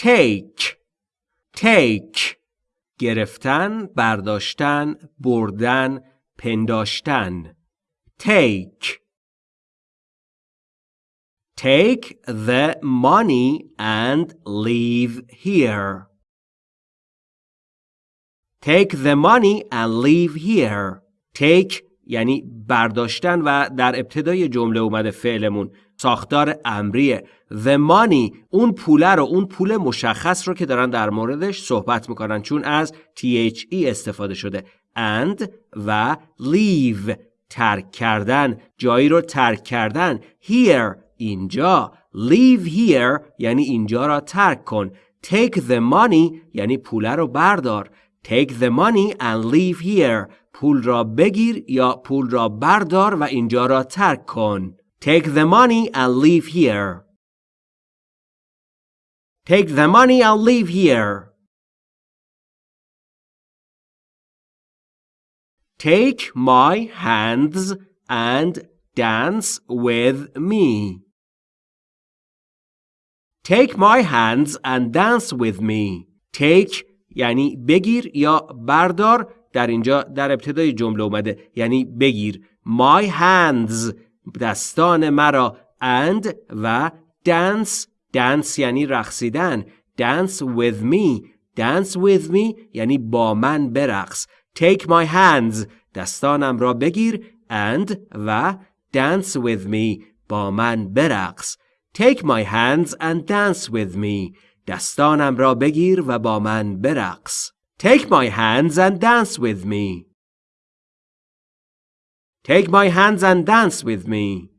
take take گرفتن برداشتن بردن پنداشتن take Take the money and leave here. Take the money and leave here. Take یعنی برداشتن و در ابتدای جمله اومده فعلمون. ساختار امریه. The money اون پوله رو اون پول مشخص رو که دارن در موردش صحبت می‌کنن. چون از THE استفاده شده. And و leave ترک کردن. جایی رو ترک کردن. Here اینجا. Leave here یعنی اینجا را ترک کن. Take the money یعنی پوله رو بردار. take the money and leave here پول را بگیر یا پول را بردار و اینجا را ترک کن take the money and leave here take the money and leave here take my hands and dance with me Take my hands and dance with me. Take یعنی بگیر یا بردار در اینجا در ابتدای جمله اومده. یعنی بگیر. My hands دستان مرا. And و dance. Dance یعنی رقصیدن. Dance with me. Dance with me یعنی با من برقص. Take my hands دستانم را بگیر. And و dance with me با من برقص. Take my hands and dance with me. دستانم را بگیر و با من برقص. Take my hands and dance with me. Take my hands and dance with me.